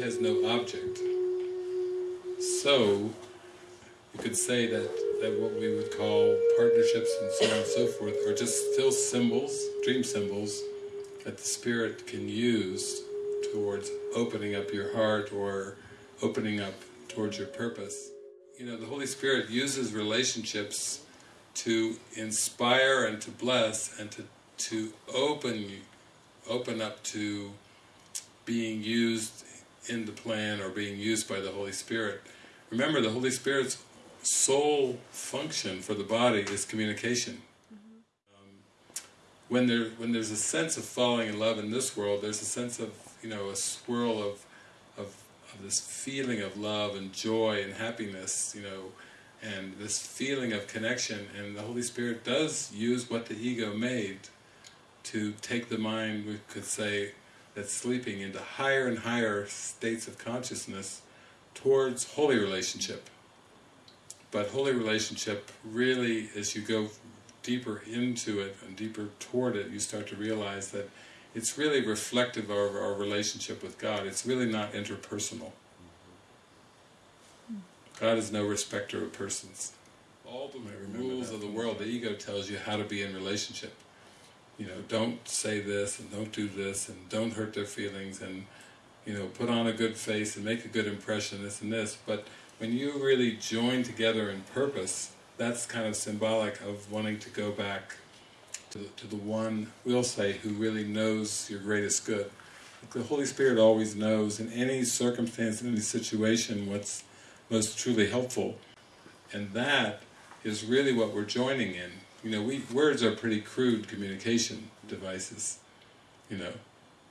has no object. So, you could say that, that what we would call partnerships and so on and so forth are just still symbols, dream symbols, that the Spirit can use towards opening up your heart or opening up towards your purpose. You know, the Holy Spirit uses relationships to inspire and to bless and to, to open open up to being used in the plan or being used by the Holy Spirit. Remember, the Holy Spirit's sole function for the body is communication. Um, when there when there's a sense of falling in love in this world, there's a sense of you know a swirl of of, of this feeling of love and joy and happiness, you know, and this feeling of connection. And the Holy Spirit does use what the ego made to take the mind, we could say, that's sleeping into higher and higher states of consciousness towards holy relationship. But holy relationship really, as you go deeper into it and deeper toward it, you start to realize that it's really reflective of our relationship with God. It's really not interpersonal. God is no respecter of persons. All the rules of the world, the ego tells you how to be in relationship. You know, don't say this and don't do this and don't hurt their feelings and you know, put on a good face and make a good impression, this and this, but when you really join together in purpose, that's kind of symbolic of wanting to go back to to the one, we'll say, who really knows your greatest good. The Holy Spirit always knows in any circumstance, in any situation, what's most truly helpful. And that is really what we're joining in. You know, we words are pretty crude communication devices, you know.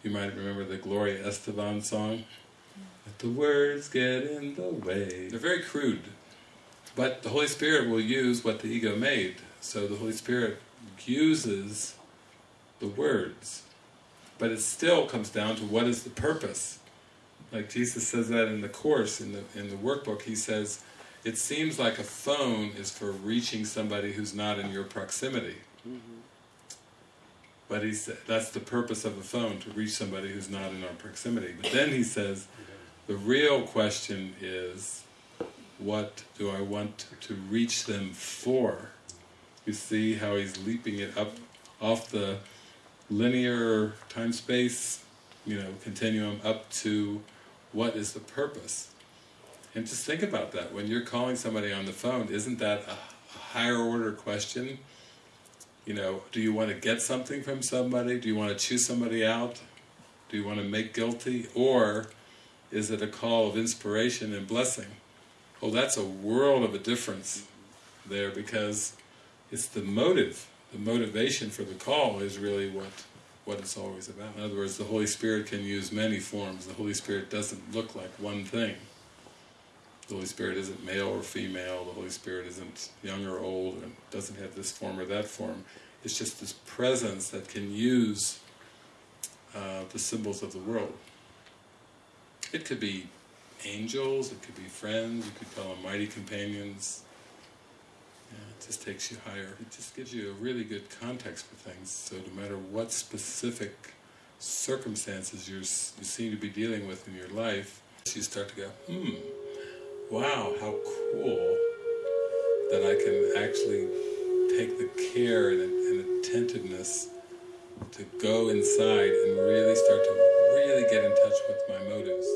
You might remember the Gloria Estefan song, Let the words get in the way. They're very crude, but the Holy Spirit will use what the ego made. So the Holy Spirit uses the words, but it still comes down to what is the purpose. Like Jesus says that in the Course, in the, in the workbook, he says, it seems like a phone is for reaching somebody who's not in your proximity. Mm -hmm. But he said that's the purpose of a phone, to reach somebody who's not in our proximity. But then he says, the real question is, what do I want to reach them for? You see how he's leaping it up off the linear time-space, you know, continuum up to what is the purpose? And just think about that, when you're calling somebody on the phone, isn't that a, higher order question? You know, do you want to get something from somebody? Do you want to choose somebody out? Do you want to make guilty? Or is it a call of inspiration and blessing? Well, that's a world of a difference there because it's the motive, the motivation for the call is really what what it's always about. In other words, the Holy Spirit can use many forms. The Holy Spirit doesn't look like one thing. The Holy Spirit isn't male or female, the Holy Spirit isn't young or old, and doesn't have this form or that form. It's just this presence that can use uh, the symbols of the world. It could be angels, it could be friends, you could call them mighty companions. Yeah, it just takes you higher. It just gives you a really good context for things, so no matter what specific circumstances you seem to be dealing with in your life, you start to go, hmm, wow, how cool that I can actually take the care and, and attentiveness to go inside and really start to really get in touch with my motives.